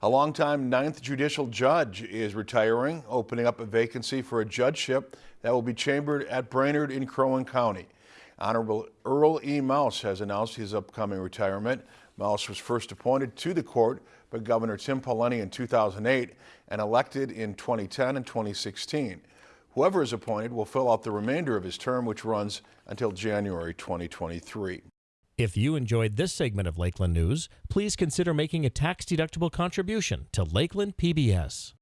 A longtime Ninth Judicial Judge is retiring, opening up a vacancy for a judgeship that will be chambered at Brainerd in Crow Wing County. Honorable Earl E. Maus has announced his upcoming retirement. Maus was first appointed to the court by Governor Tim Pawlenty in 2008 and elected in 2010 and 2016. Whoever is appointed will fill out the remainder of his term, which runs until January 2023. If you enjoyed this segment of Lakeland News, please consider making a tax-deductible contribution to Lakeland PBS.